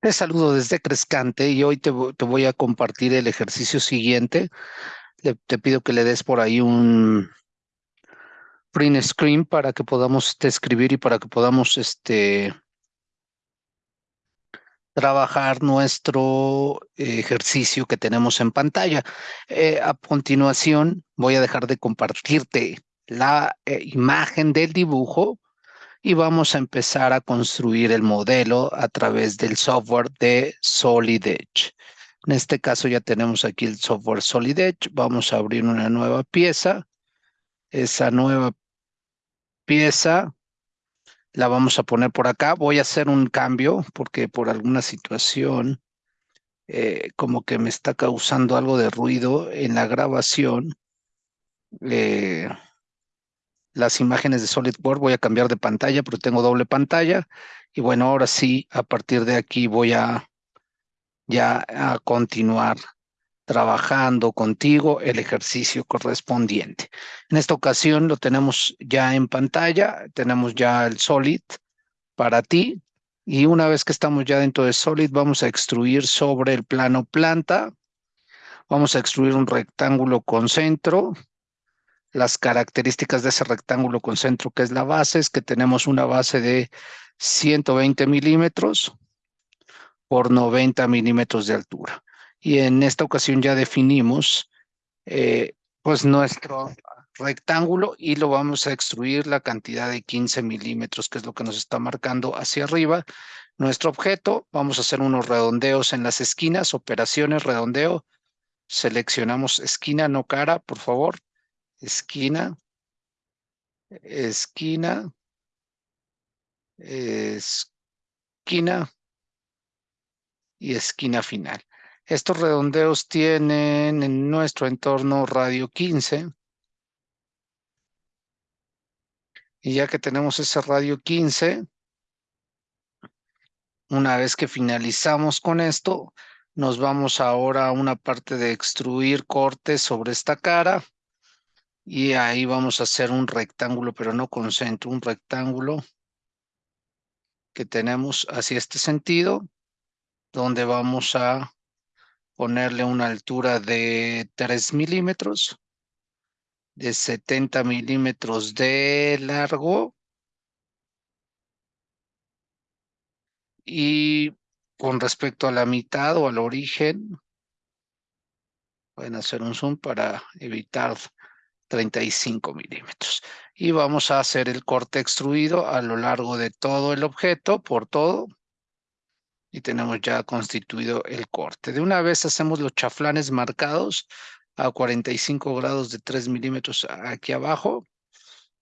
Te saludo desde Crescante y hoy te, voy a compartir el ejercicio siguiente. Le, te pido que le des por ahí un print screen para que podamos este, escribir y para que podamos este, trabajar nuestro ejercicio que tenemos en pantalla. Eh, a continuación voy a dejar de compartirte la eh, imagen del dibujo y vamos a empezar a construir el modelo a través del software de Solid Edge. En este caso ya tenemos aquí el software Solid Edge. Vamos a abrir una nueva pieza. Esa nueva pieza la vamos a poner por acá. Voy a hacer un cambio porque por alguna situación eh, como que me está causando algo de ruido en la grabación. Eh, las imágenes de SolidWorks, voy a cambiar de pantalla, pero tengo doble pantalla. Y bueno, ahora sí, a partir de aquí voy a ya a continuar trabajando contigo el ejercicio correspondiente. En esta ocasión lo tenemos ya en pantalla, tenemos ya el Solid para ti. Y una vez que estamos ya dentro de Solid, vamos a extruir sobre el plano planta. Vamos a extruir un rectángulo con centro las características de ese rectángulo con centro que es la base, es que tenemos una base de 120 milímetros por 90 milímetros de altura. Y en esta ocasión ya definimos eh, pues nuestro rectángulo y lo vamos a extruir la cantidad de 15 milímetros, que es lo que nos está marcando hacia arriba. Nuestro objeto, vamos a hacer unos redondeos en las esquinas, operaciones, redondeo. Seleccionamos esquina, no cara, por favor esquina, esquina, esquina y esquina final. Estos redondeos tienen en nuestro entorno radio 15. Y ya que tenemos ese radio 15, una vez que finalizamos con esto, nos vamos ahora a una parte de extruir cortes sobre esta cara y ahí vamos a hacer un rectángulo, pero no con centro, un rectángulo que tenemos hacia este sentido, donde vamos a ponerle una altura de 3 milímetros, de 70 milímetros de largo, y con respecto a la mitad o al origen, pueden hacer un zoom para evitar 35 milímetros. Y vamos a hacer el corte extruido a lo largo de todo el objeto, por todo. Y tenemos ya constituido el corte. De una vez hacemos los chaflanes marcados a 45 grados de 3 milímetros aquí abajo.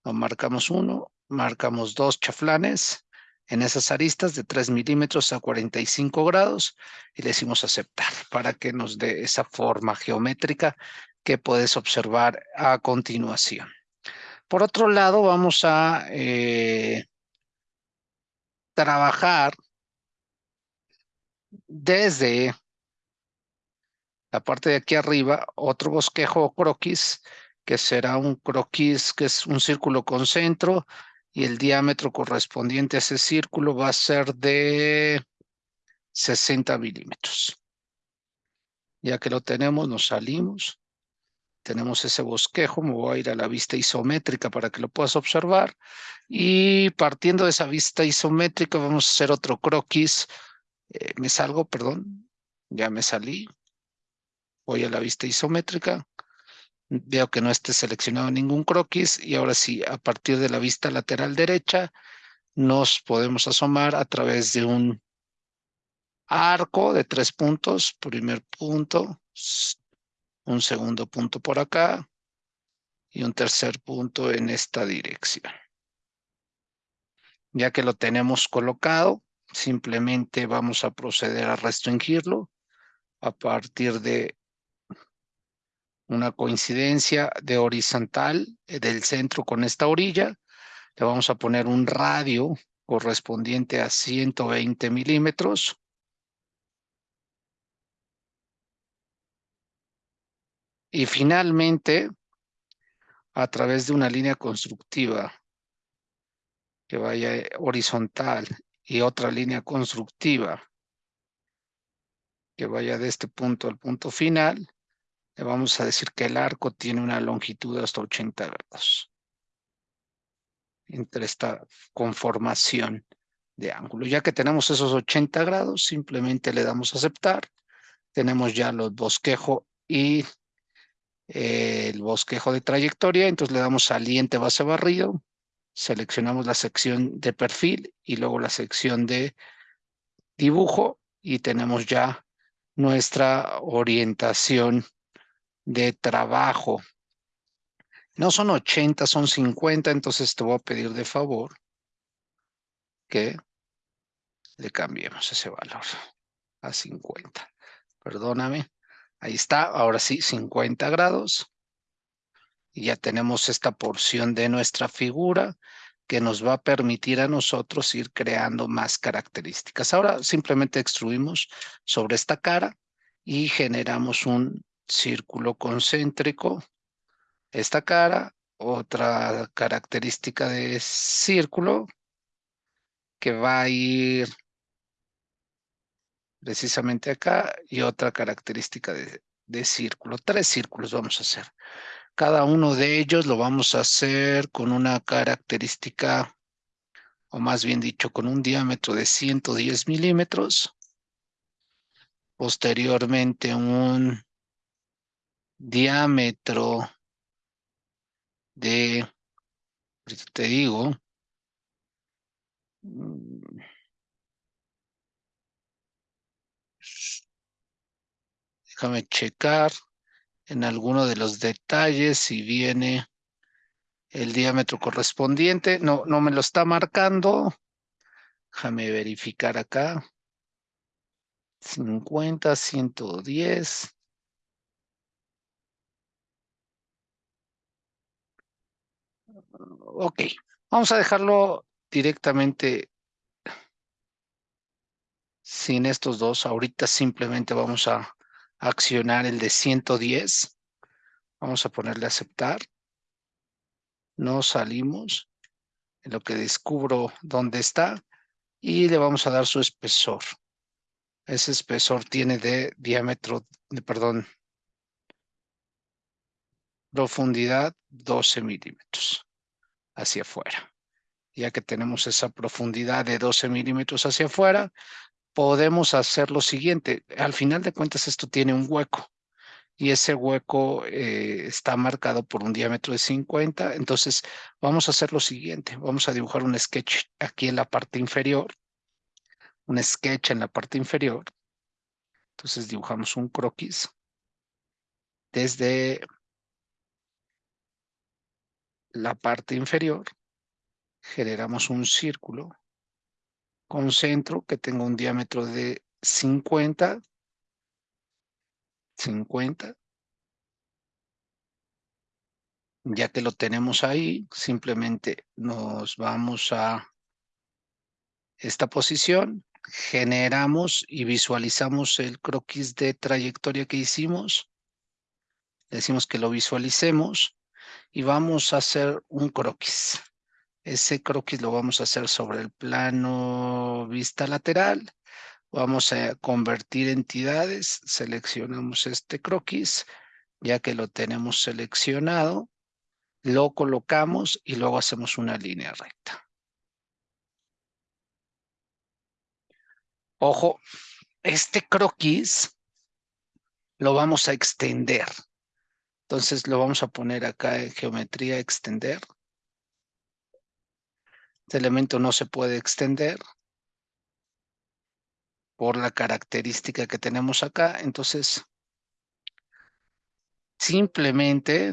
marcamos uno, marcamos dos chaflanes en esas aristas de 3 milímetros a 45 grados y le decimos aceptar para que nos dé esa forma geométrica que puedes observar a continuación. Por otro lado, vamos a eh, trabajar desde la parte de aquí arriba otro bosquejo o croquis, que será un croquis que es un círculo con centro y el diámetro correspondiente a ese círculo va a ser de 60 milímetros. Ya que lo tenemos, nos salimos tenemos ese bosquejo, me voy a ir a la vista isométrica para que lo puedas observar. Y partiendo de esa vista isométrica vamos a hacer otro croquis. Eh, me salgo, perdón, ya me salí. Voy a la vista isométrica. Veo que no esté seleccionado ningún croquis y ahora sí, a partir de la vista lateral derecha, nos podemos asomar a través de un arco de tres puntos. Primer punto, un segundo punto por acá y un tercer punto en esta dirección. Ya que lo tenemos colocado, simplemente vamos a proceder a restringirlo a partir de una coincidencia de horizontal eh, del centro con esta orilla. Le vamos a poner un radio correspondiente a 120 milímetros Y finalmente, a través de una línea constructiva que vaya horizontal y otra línea constructiva que vaya de este punto al punto final, le vamos a decir que el arco tiene una longitud hasta 80 grados entre esta conformación de ángulo. Ya que tenemos esos 80 grados, simplemente le damos a aceptar. Tenemos ya los bosquejo y eh, el bosquejo de trayectoria, entonces le damos saliente base barrido, seleccionamos la sección de perfil y luego la sección de dibujo y tenemos ya nuestra orientación de trabajo. No son 80, son 50, entonces te voy a pedir de favor que le cambiemos ese valor a 50. Perdóname. Ahí está, ahora sí, 50 grados. Y ya tenemos esta porción de nuestra figura que nos va a permitir a nosotros ir creando más características. Ahora simplemente extruimos sobre esta cara y generamos un círculo concéntrico. Esta cara, otra característica de círculo que va a ir precisamente acá y otra característica de, de círculo. Tres círculos vamos a hacer. Cada uno de ellos lo vamos a hacer con una característica, o más bien dicho, con un diámetro de 110 milímetros. Posteriormente un diámetro de, te digo, déjame checar en alguno de los detalles si viene el diámetro correspondiente. No, no me lo está marcando. Déjame verificar acá. 50, 110. Ok, vamos a dejarlo directamente sin estos dos. Ahorita simplemente vamos a accionar el de 110. Vamos a ponerle aceptar. No salimos. Lo que descubro dónde está. Y le vamos a dar su espesor. Ese espesor tiene de diámetro, de, perdón, profundidad 12 milímetros hacia afuera. Ya que tenemos esa profundidad de 12 milímetros hacia afuera, podemos hacer lo siguiente. Al final de cuentas esto tiene un hueco y ese hueco eh, está marcado por un diámetro de 50. Entonces vamos a hacer lo siguiente. Vamos a dibujar un sketch aquí en la parte inferior. Un sketch en la parte inferior. Entonces dibujamos un croquis desde la parte inferior. Generamos un círculo con centro que tenga un diámetro de 50, 50. Ya que lo tenemos ahí, simplemente nos vamos a esta posición, generamos y visualizamos el croquis de trayectoria que hicimos. Decimos que lo visualicemos y vamos a hacer un croquis. Ese croquis lo vamos a hacer sobre el plano vista lateral. Vamos a convertir entidades. Seleccionamos este croquis. Ya que lo tenemos seleccionado, lo colocamos y luego hacemos una línea recta. Ojo, este croquis lo vamos a extender. Entonces lo vamos a poner acá en geometría extender. Este elemento no se puede extender por la característica que tenemos acá. Entonces, simplemente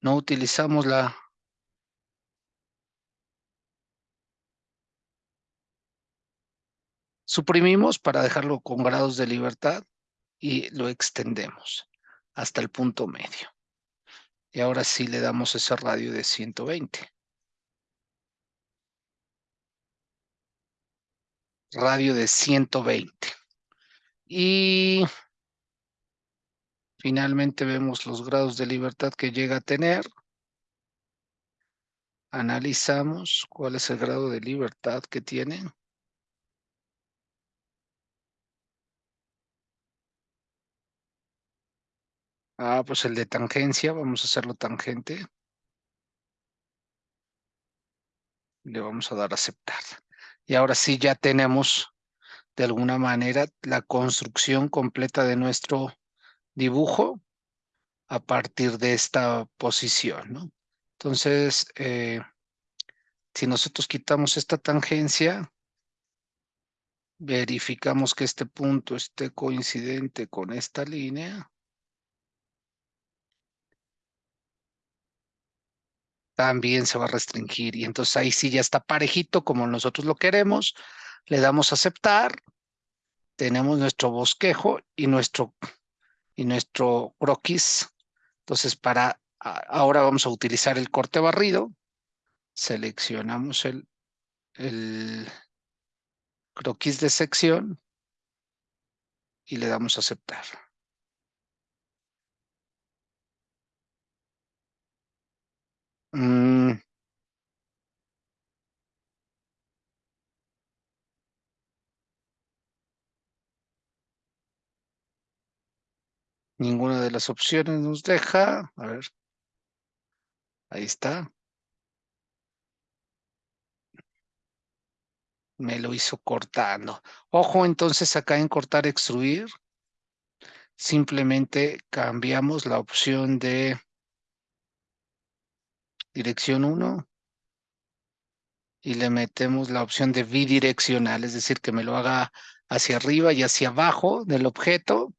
no utilizamos la suprimimos para dejarlo con grados de libertad y lo extendemos hasta el punto medio. Y ahora sí le damos ese radio de 120. radio de 120. Y finalmente vemos los grados de libertad que llega a tener. Analizamos cuál es el grado de libertad que tiene. Ah, pues el de tangencia, vamos a hacerlo tangente. Le vamos a dar a aceptar. Y ahora sí ya tenemos de alguna manera la construcción completa de nuestro dibujo a partir de esta posición. Entonces, eh, si nosotros quitamos esta tangencia, verificamos que este punto esté coincidente con esta línea. También se va a restringir y entonces ahí sí ya está parejito como nosotros lo queremos. Le damos a aceptar. Tenemos nuestro bosquejo y nuestro, y nuestro croquis. Entonces para ahora vamos a utilizar el corte barrido. Seleccionamos el, el croquis de sección y le damos a aceptar. Mm. Ninguna de las opciones nos deja. A ver. Ahí está. Me lo hizo cortando. Ojo entonces acá en cortar extruir. Simplemente cambiamos la opción de dirección 1 y le metemos la opción de bidireccional, es decir, que me lo haga hacia arriba y hacia abajo del objeto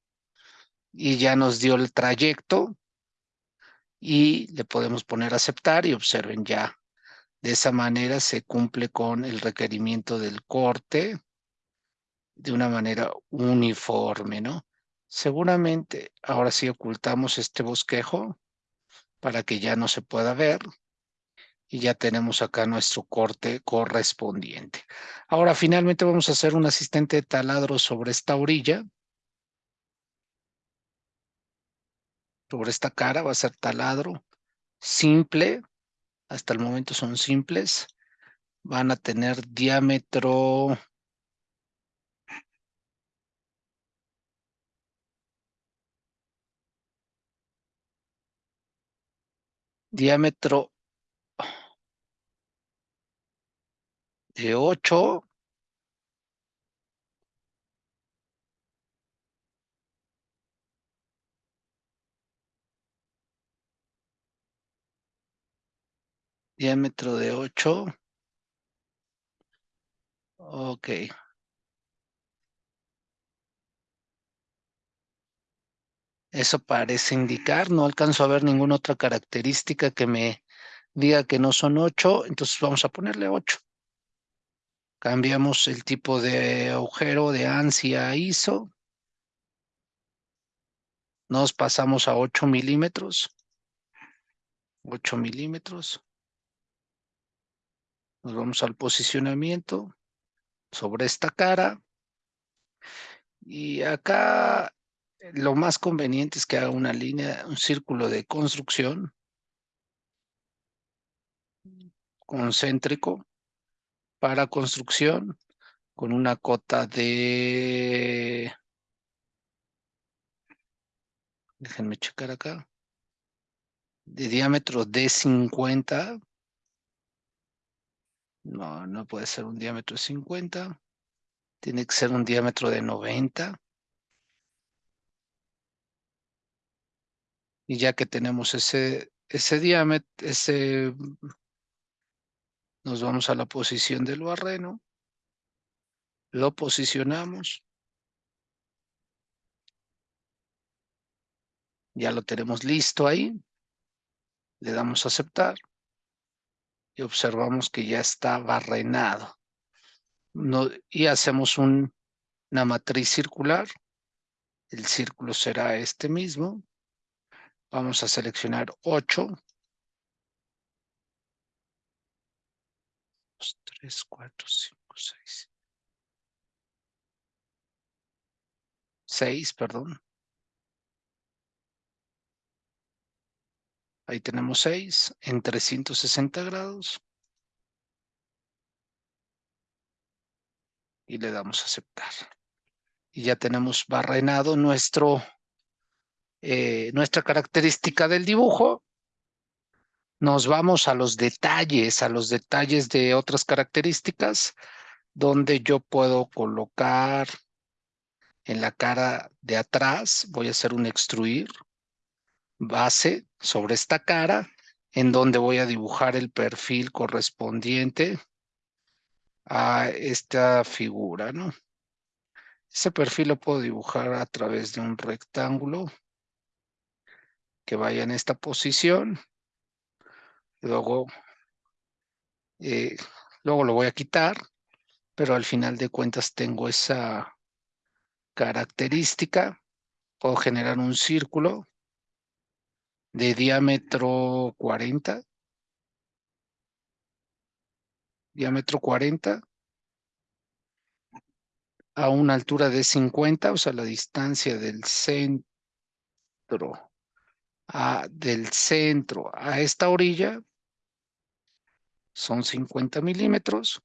y ya nos dio el trayecto y le podemos poner aceptar y observen ya. De esa manera se cumple con el requerimiento del corte de una manera uniforme, ¿no? Seguramente ahora sí ocultamos este bosquejo para que ya no se pueda ver y ya tenemos acá nuestro corte correspondiente. Ahora finalmente vamos a hacer un asistente de taladro sobre esta orilla. Sobre esta cara va a ser taladro simple. Hasta el momento son simples. Van a tener diámetro... Diámetro de 8 diámetro de 8 ok. Eso parece indicar no alcanzo a ver ninguna otra característica que me diga que no son 8 entonces vamos a ponerle 8 Cambiamos el tipo de agujero de ANSI a ISO. Nos pasamos a 8 milímetros. 8 milímetros. Nos vamos al posicionamiento sobre esta cara. Y acá lo más conveniente es que haga una línea, un círculo de construcción concéntrico para construcción con una cota de... Déjenme checar acá. De diámetro de 50. No, no puede ser un diámetro de 50. Tiene que ser un diámetro de 90. Y ya que tenemos ese, ese diámetro, ese nos vamos a la posición del barreno. Lo posicionamos. Ya lo tenemos listo ahí. Le damos a aceptar. Y observamos que ya está barrenado. Y hacemos un, una matriz circular. El círculo será este mismo. Vamos a seleccionar 8. 3, 4, 5, 6. 6, perdón. Ahí tenemos 6 en 360 grados. Y le damos a aceptar. Y ya tenemos barrenado nuestro eh, nuestra característica del dibujo, nos vamos a los detalles, a los detalles de otras características, donde yo puedo colocar en la cara de atrás, voy a hacer un extruir base sobre esta cara, en donde voy a dibujar el perfil correspondiente a esta figura, ¿no? Ese perfil lo puedo dibujar a través de un rectángulo que vaya en esta posición. Luego, eh, luego lo voy a quitar, pero al final de cuentas tengo esa característica. Puedo generar un círculo de diámetro 40. Diámetro 40 a una altura de 50, o sea, la distancia del centro a, del centro a esta orilla son 50 milímetros.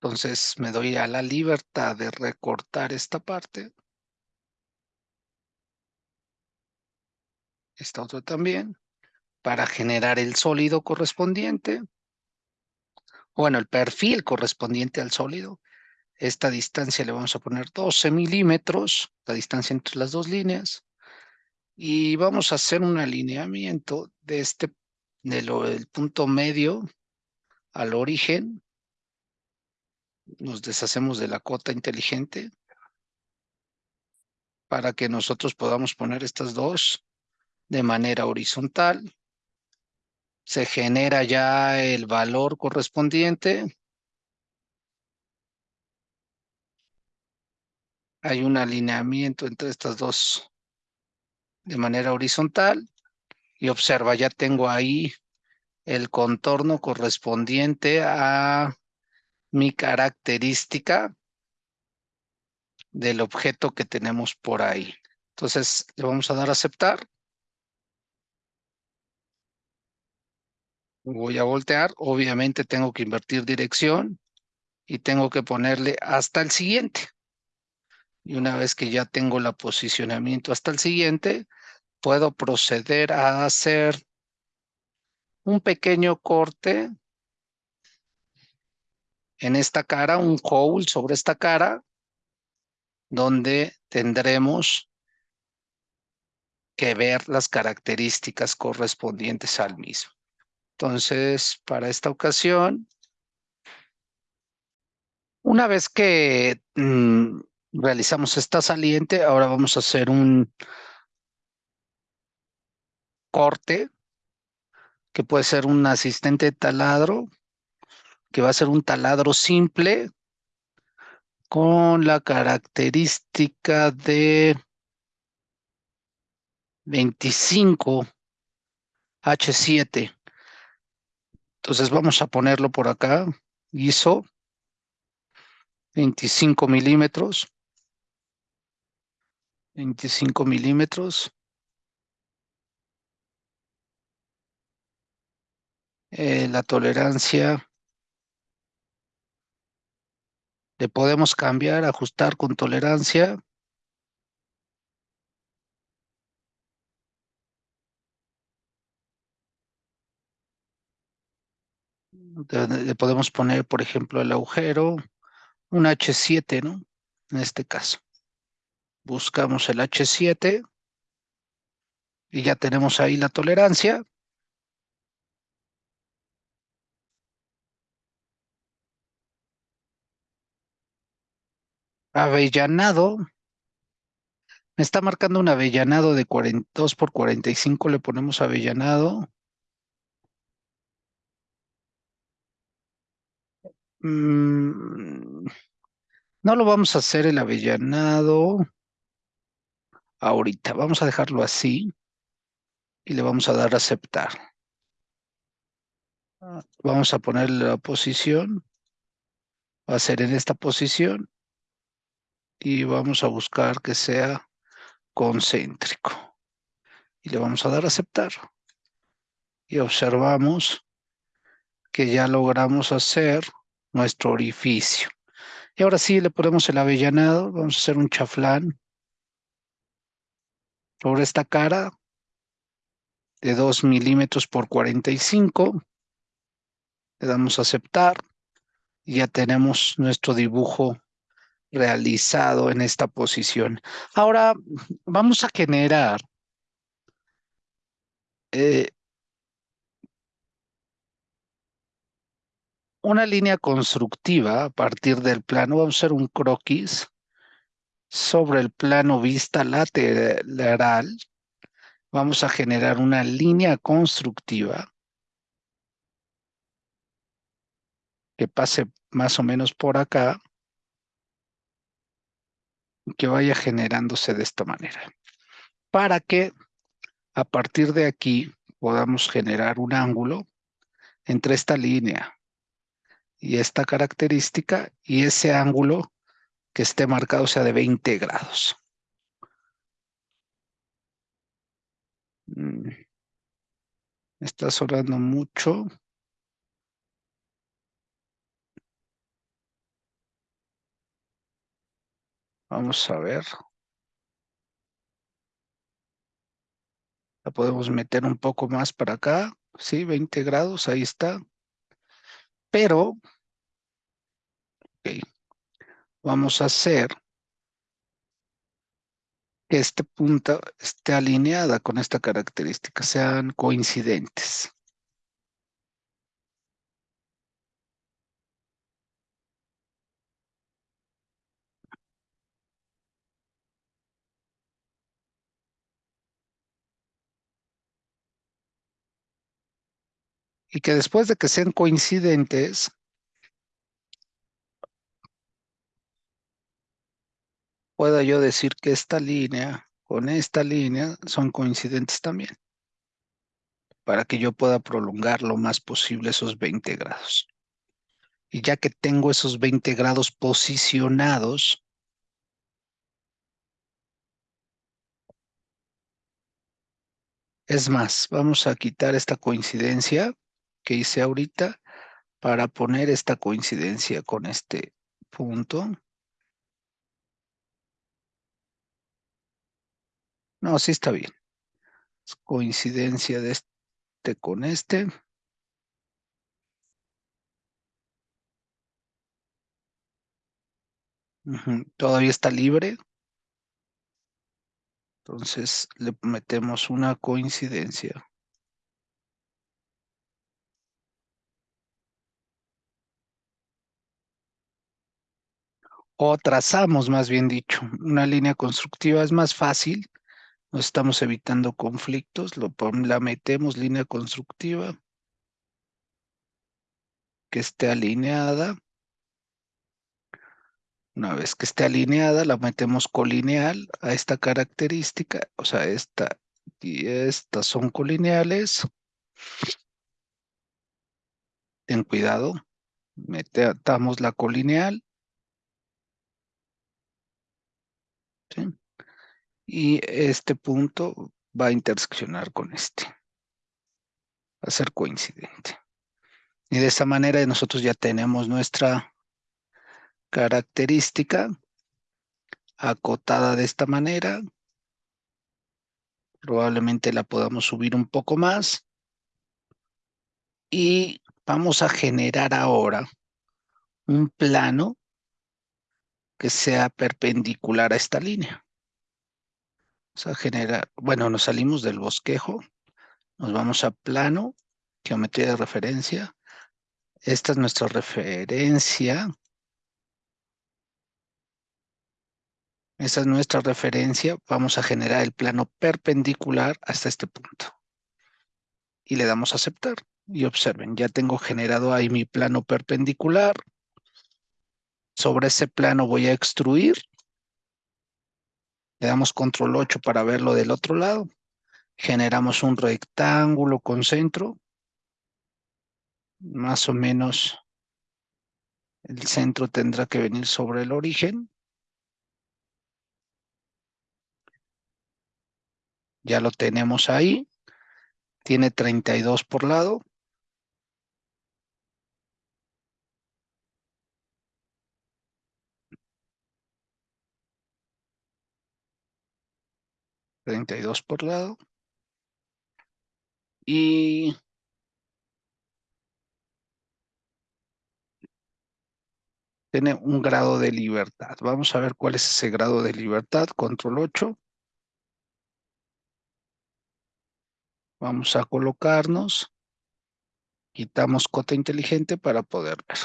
Entonces me doy a la libertad de recortar esta parte. Esta otra también. Para generar el sólido correspondiente. Bueno, el perfil correspondiente al sólido. Esta distancia le vamos a poner 12 milímetros, la distancia entre las dos líneas. Y vamos a hacer un alineamiento de este, del punto medio al origen nos deshacemos de la cota inteligente para que nosotros podamos poner estas dos de manera horizontal. Se genera ya el valor correspondiente. Hay un alineamiento entre estas dos de manera horizontal. Y observa, ya tengo ahí el contorno correspondiente a mi característica del objeto que tenemos por ahí. Entonces le vamos a dar a aceptar. Voy a voltear. Obviamente tengo que invertir dirección y tengo que ponerle hasta el siguiente. Y una vez que ya tengo el posicionamiento hasta el siguiente, puedo proceder a hacer un pequeño corte en esta cara, un hole sobre esta cara, donde tendremos que ver las características correspondientes al mismo. Entonces, para esta ocasión, una vez que mm, realizamos esta saliente, ahora vamos a hacer un corte, que puede ser un asistente de taladro, que va a ser un taladro simple con la característica de 25 H7. Entonces vamos a ponerlo por acá. ISO 25 milímetros. 25 milímetros. Eh, la tolerancia Le podemos cambiar, ajustar con tolerancia. Le podemos poner, por ejemplo, el agujero, un H7, ¿no? En este caso. Buscamos el H7 y ya tenemos ahí la tolerancia. Avellanado. Me está marcando un avellanado de 42 por 45. Le ponemos avellanado. Mm, no lo vamos a hacer el avellanado ahorita. Vamos a dejarlo así y le vamos a dar a aceptar. Vamos a poner la posición. Va a ser en esta posición y vamos a buscar que sea concéntrico. Y le vamos a dar a aceptar. Y observamos que ya logramos hacer nuestro orificio. Y ahora sí le ponemos el avellanado, vamos a hacer un chaflán sobre esta cara de 2 milímetros por 45. Le damos a aceptar y ya tenemos nuestro dibujo realizado en esta posición. Ahora vamos a generar eh, una línea constructiva a partir del plano. Vamos a hacer un croquis sobre el plano vista lateral. Vamos a generar una línea constructiva que pase más o menos por acá que vaya generándose de esta manera. Para que a partir de aquí podamos generar un ángulo entre esta línea y esta característica y ese ángulo que esté marcado sea de 20 grados. Mm. Está sonando mucho. Vamos a ver. La podemos meter un poco más para acá. Sí, 20 grados, ahí está. Pero, vamos a hacer que este punto esté alineada con esta característica, sean coincidentes. y que después de que sean coincidentes, pueda yo decir que esta línea con esta línea son coincidentes también, para que yo pueda prolongar lo más posible esos 20 grados. Y ya que tengo esos 20 grados posicionados, es más, vamos a quitar esta coincidencia que hice ahorita para poner esta coincidencia con este punto. No, sí está bien. coincidencia de este con este. Todavía está libre. Entonces le metemos una coincidencia. o trazamos más bien dicho, una línea constructiva es más fácil, no estamos evitando conflictos, lo, la metemos línea constructiva que esté alineada. Una vez que esté alineada, la metemos colineal a esta característica, o sea, esta y estas son colineales. Ten cuidado, metamos la colineal Y este punto va a interseccionar con este. Va a ser coincidente. Y de esta manera nosotros ya tenemos nuestra característica acotada de esta manera. Probablemente la podamos subir un poco más. Y vamos a generar ahora un plano que sea perpendicular a esta línea. Vamos a generar, bueno, nos salimos del bosquejo, nos vamos a plano, geometría de referencia. Esta es nuestra referencia. Esta es nuestra referencia. Vamos a generar el plano perpendicular hasta este punto. Y le damos a aceptar. Y observen, ya tengo generado ahí mi plano perpendicular. Sobre ese plano voy a extruir. Le damos control 8 para verlo del otro lado. Generamos un rectángulo con centro. Más o menos el centro tendrá que venir sobre el origen. Ya lo tenemos ahí. Tiene 32 por lado. 32 por lado. Y tiene un grado de libertad. Vamos a ver cuál es ese grado de libertad. Control 8. Vamos a colocarnos. Quitamos cota inteligente para poder ver.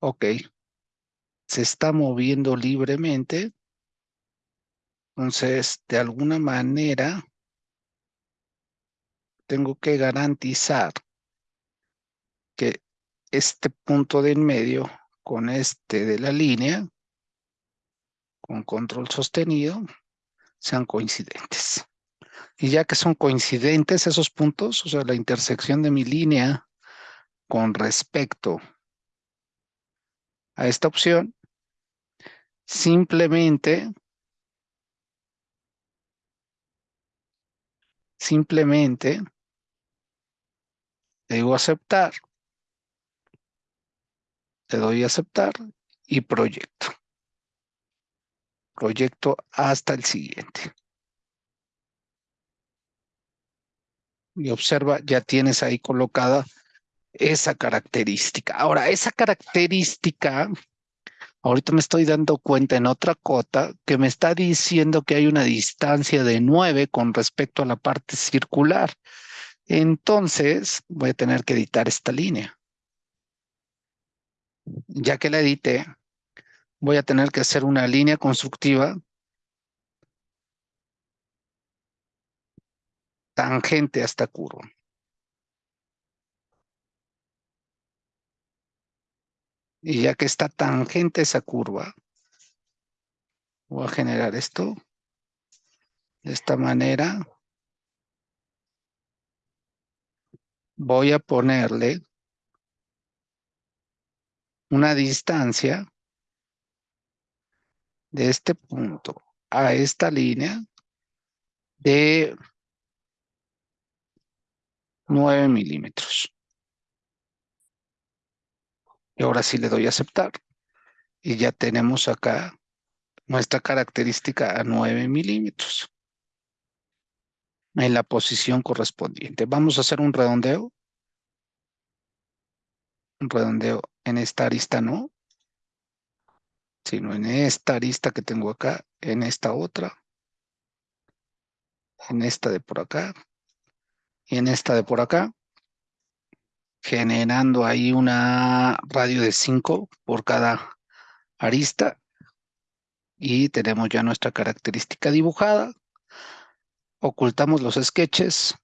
Ok. Se está moviendo libremente. Entonces, de alguna manera, tengo que garantizar que este punto de en medio con este de la línea, con control sostenido, sean coincidentes. Y ya que son coincidentes esos puntos, o sea, la intersección de mi línea con respecto a esta opción, simplemente, simplemente, digo aceptar le doy aceptar y proyecto. Proyecto hasta el siguiente. Y observa, ya tienes ahí colocada esa característica. Ahora, esa característica, ahorita me estoy dando cuenta en otra cota que me está diciendo que hay una distancia de 9 con respecto a la parte circular. Entonces, voy a tener que editar esta línea ya que la edité, voy a tener que hacer una línea constructiva tangente a esta curva. Y ya que está tangente esa curva, voy a generar esto de esta manera. Voy a ponerle una distancia de este punto a esta línea de 9 milímetros. Y ahora sí le doy a aceptar. Y ya tenemos acá nuestra característica a 9 milímetros. En la posición correspondiente. Vamos a hacer un redondeo. Un redondeo en esta arista no, sino en esta arista que tengo acá, en esta otra, en esta de por acá y en esta de por acá, generando ahí una radio de 5 por cada arista y tenemos ya nuestra característica dibujada. Ocultamos los sketches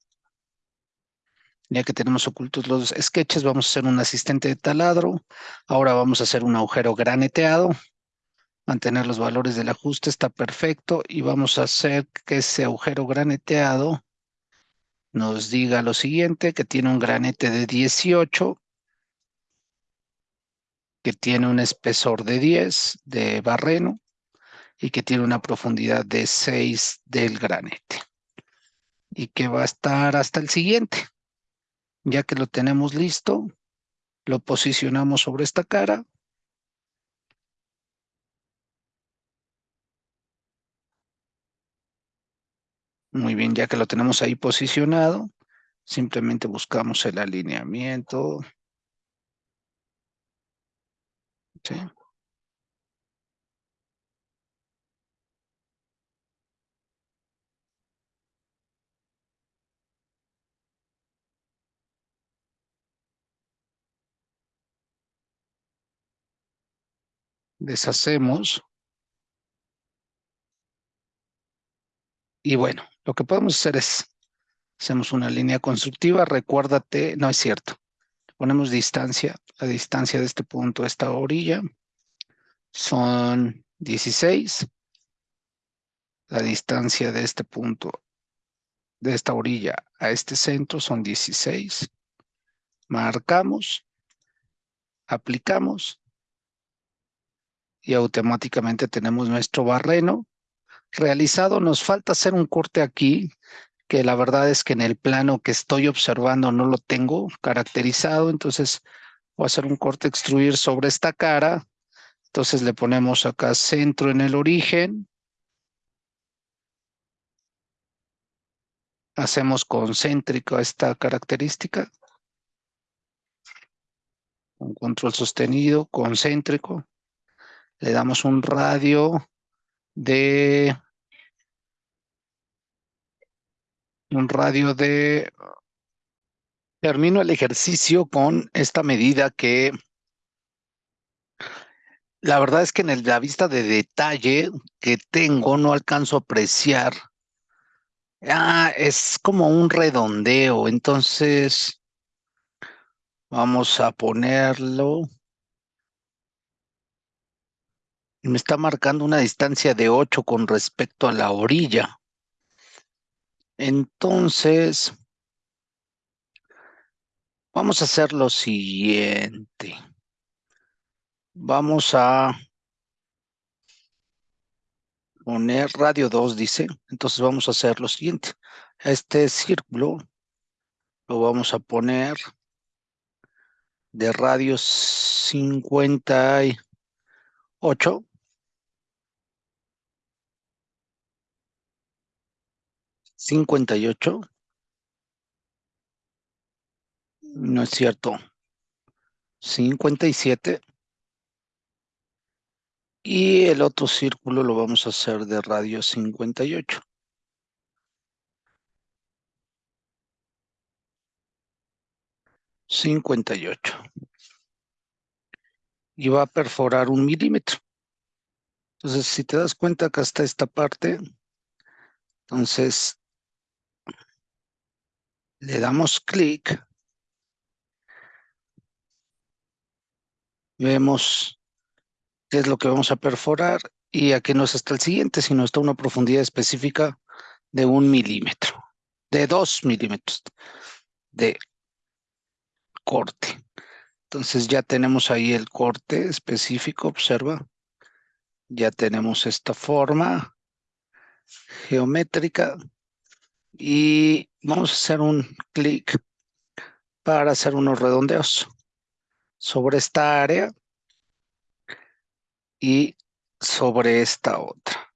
ya que tenemos ocultos los sketches, vamos a hacer un asistente de taladro. Ahora vamos a hacer un agujero graneteado. Mantener los valores del ajuste está perfecto. Y vamos a hacer que ese agujero graneteado nos diga lo siguiente, que tiene un granete de 18, que tiene un espesor de 10 de barreno y que tiene una profundidad de 6 del granete. Y que va a estar hasta el siguiente. Ya que lo tenemos listo, lo posicionamos sobre esta cara. Muy bien, ya que lo tenemos ahí posicionado, simplemente buscamos el alineamiento. Deshacemos. Y bueno, lo que podemos hacer es, hacemos una línea constructiva, recuérdate, no es cierto, ponemos distancia, la distancia de este punto a esta orilla son 16, la distancia de este punto, de esta orilla a este centro son 16, marcamos, aplicamos, y automáticamente tenemos nuestro barreno realizado. Nos falta hacer un corte aquí, que la verdad es que en el plano que estoy observando no lo tengo caracterizado, entonces voy a hacer un corte extruir sobre esta cara. Entonces le ponemos acá centro en el origen. hacemos concéntrico esta característica. Un control sostenido, concéntrico. Le damos un radio de... Un radio de... Termino el ejercicio con esta medida que la verdad es que en la vista de detalle que tengo no alcanzo a apreciar. Ah, es como un redondeo, entonces vamos a ponerlo. Me está marcando una distancia de 8 con respecto a la orilla. Entonces, vamos a hacer lo siguiente. Vamos a poner radio 2, dice. Entonces vamos a hacer lo siguiente. Este círculo lo vamos a poner de radio 58. Cincuenta y ocho. No es cierto. Cincuenta y siete. Y el otro círculo lo vamos a hacer de radio 58. Cincuenta y ocho. Y va a perforar un milímetro. Entonces, si te das cuenta, acá está esta parte. Entonces, le damos clic. Vemos qué es lo que vamos a perforar y aquí no está el siguiente, sino está una profundidad específica de un milímetro, de dos milímetros de corte. Entonces ya tenemos ahí el corte específico, observa. Ya tenemos esta forma geométrica y vamos a hacer un clic para hacer unos redondeos sobre esta área y sobre esta otra.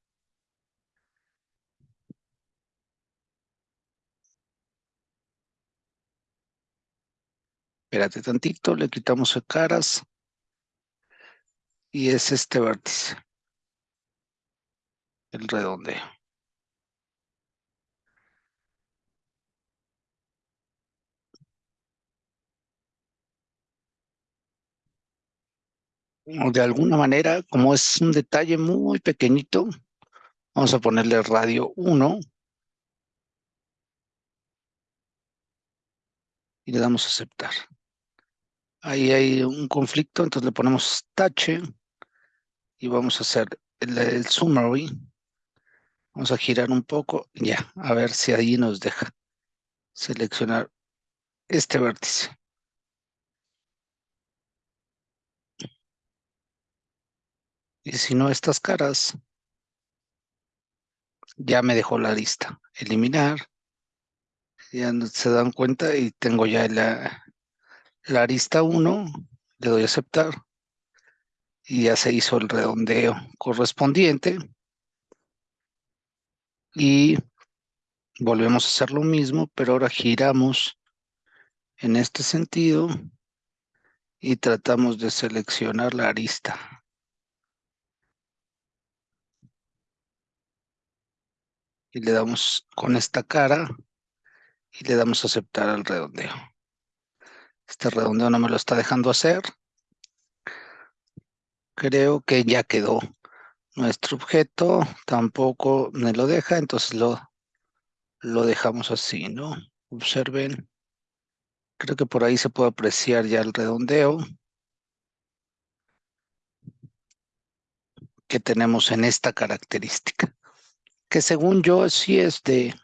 Espérate tantito, le quitamos el caras y es este vértice, el redondeo. De alguna manera, como es un detalle muy pequeñito, vamos a ponerle radio 1 y le damos a aceptar. Ahí hay un conflicto, entonces le ponemos tache y vamos a hacer el, el summary. Vamos a girar un poco, ya, a ver si ahí nos deja seleccionar este vértice. Y si no, estas caras, ya me dejó la lista. Eliminar. Ya se dan cuenta y tengo ya la, la arista 1. Le doy a aceptar. Y ya se hizo el redondeo correspondiente. Y volvemos a hacer lo mismo, pero ahora giramos en este sentido y tratamos de seleccionar la arista. Y le damos con esta cara y le damos a aceptar al redondeo. Este redondeo no me lo está dejando hacer. Creo que ya quedó. Nuestro objeto tampoco me lo deja, entonces lo, lo dejamos así, ¿no? Observen. Creo que por ahí se puede apreciar ya el redondeo que tenemos en esta característica que según yo sí es de,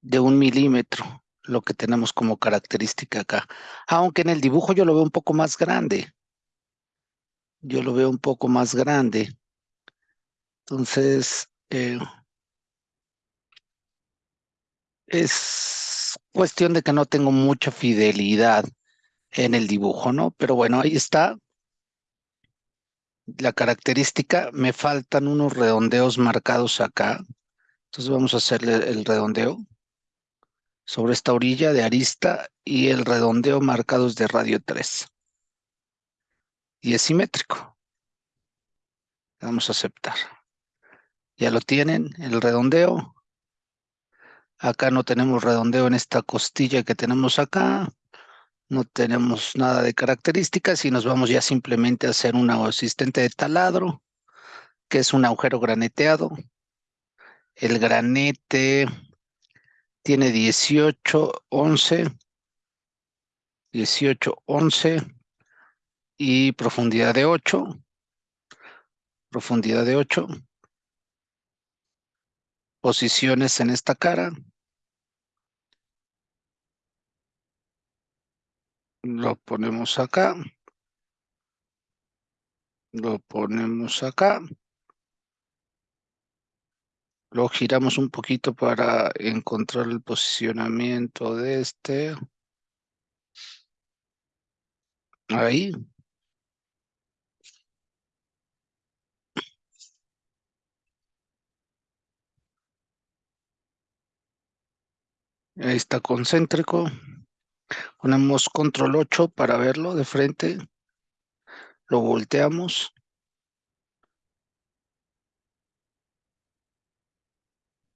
de un milímetro lo que tenemos como característica acá. Aunque en el dibujo yo lo veo un poco más grande. Yo lo veo un poco más grande. Entonces, eh, es cuestión de que no tengo mucha fidelidad en el dibujo, ¿no? Pero bueno, ahí está la característica, me faltan unos redondeos marcados acá. Entonces vamos a hacerle el redondeo sobre esta orilla de arista y el redondeo marcados de radio 3. Y es simétrico. Vamos a aceptar. Ya lo tienen, el redondeo. Acá no tenemos redondeo en esta costilla que tenemos acá. No tenemos nada de características y nos vamos ya simplemente a hacer un asistente de taladro, que es un agujero graneteado. El granete tiene 18, 11, 18, 11 y profundidad de 8, profundidad de 8, posiciones en esta cara, lo ponemos acá, lo ponemos acá, lo giramos un poquito para encontrar el posicionamiento de este. Ahí. Ahí está concéntrico. Ponemos control 8 para verlo de frente. Lo volteamos.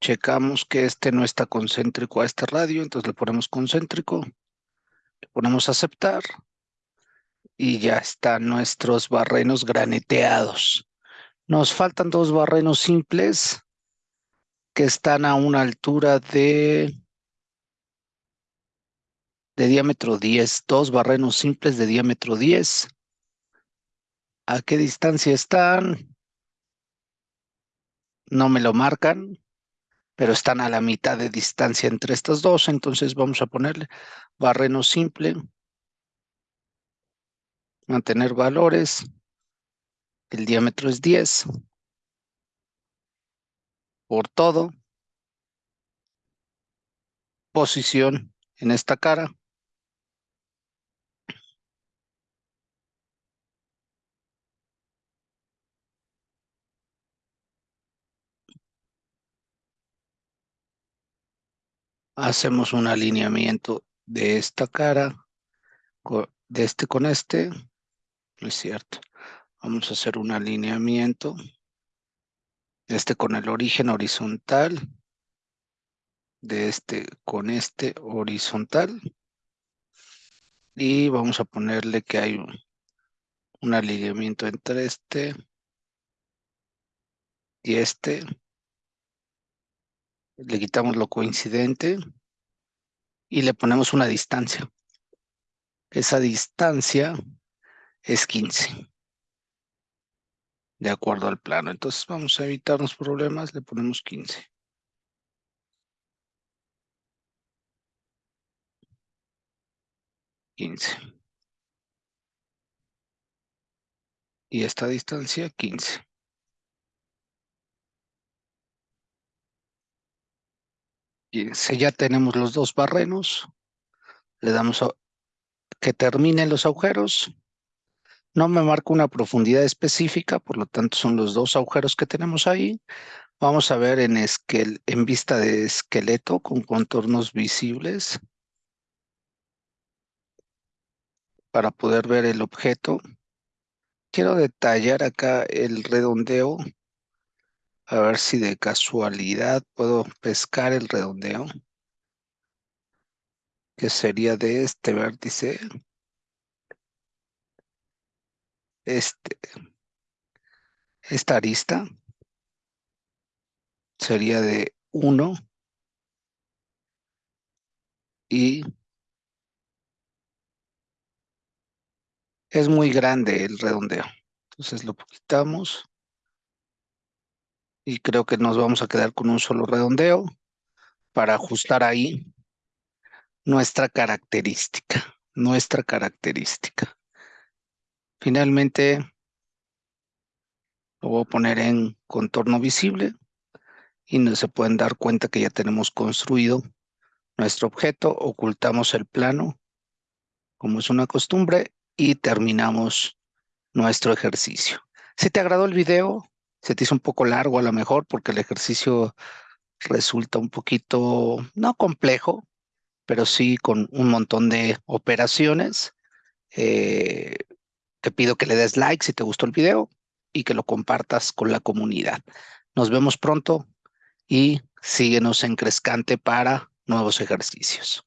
checamos que este no está concéntrico a este radio, entonces le ponemos concéntrico, le ponemos aceptar y ya están nuestros barrenos graneteados. Nos faltan dos barrenos simples que están a una altura de, de diámetro 10, dos barrenos simples de diámetro 10. ¿A qué distancia están? No me lo marcan, pero están a la mitad de distancia entre estas dos, entonces vamos a ponerle barreno simple, mantener valores, el diámetro es 10, por todo, posición en esta cara, hacemos un alineamiento de esta cara, de este con este, no es cierto, vamos a hacer un alineamiento, este con el origen horizontal, de este con este horizontal, y vamos a ponerle que hay un alineamiento entre este y este, le quitamos lo coincidente y le ponemos una distancia. Esa distancia es 15. De acuerdo al plano. Entonces vamos a evitarnos problemas, le ponemos 15. Quince. Y esta distancia, 15. Si ya tenemos los dos barrenos, le damos a que terminen los agujeros. No me marco una profundidad específica, por lo tanto son los dos agujeros que tenemos ahí. Vamos a ver en, en vista de esqueleto con contornos visibles para poder ver el objeto. Quiero detallar acá el redondeo a ver si de casualidad puedo pescar el redondeo. Que sería de este vértice. Este. Esta arista. Sería de 1. Y es muy grande el redondeo. Entonces lo quitamos y creo que nos vamos a quedar con un solo redondeo para ajustar ahí nuestra característica, nuestra característica. Finalmente, lo voy a poner en contorno visible y no se pueden dar cuenta que ya tenemos construido nuestro objeto, ocultamos el plano, como es una costumbre, y terminamos nuestro ejercicio. Si te agradó el video, se te hizo un poco largo a lo mejor porque el ejercicio resulta un poquito, no complejo, pero sí con un montón de operaciones. Eh, te pido que le des like si te gustó el video y que lo compartas con la comunidad. Nos vemos pronto y síguenos en Crescante para nuevos ejercicios.